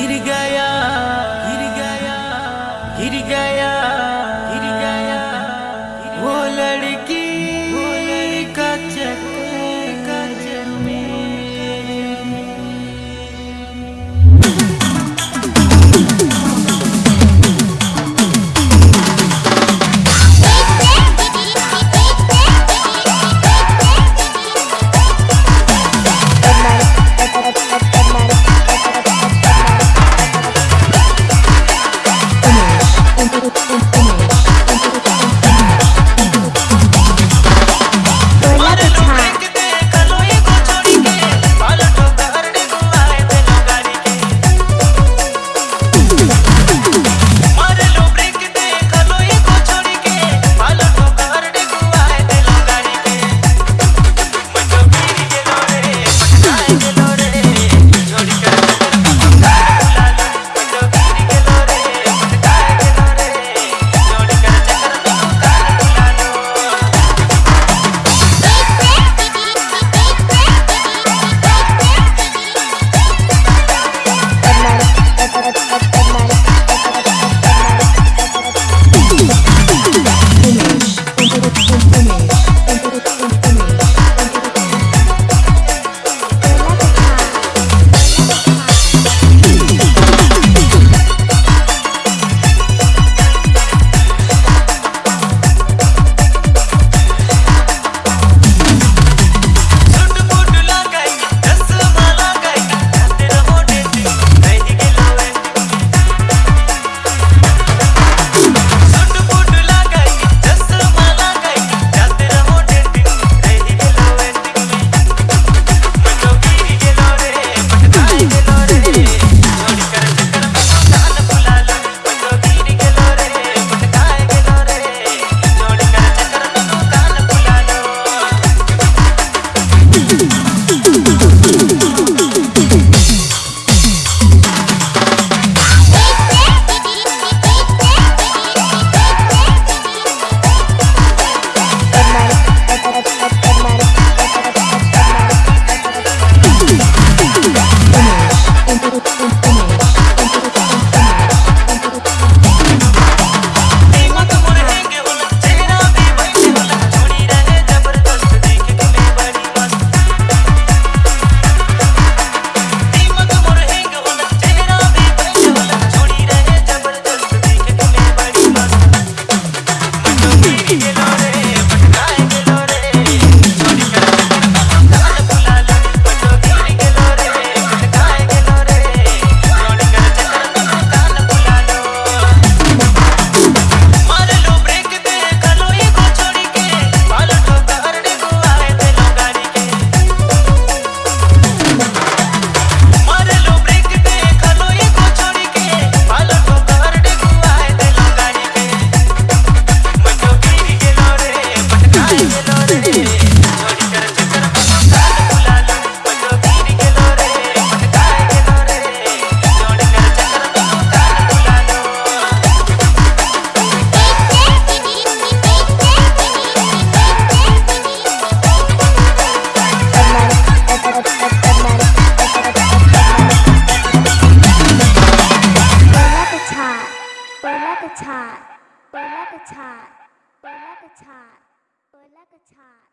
ir เปิดแล้วกระชาดเปิดแล้วกระชาดเปิดแล้วกระชากระชาด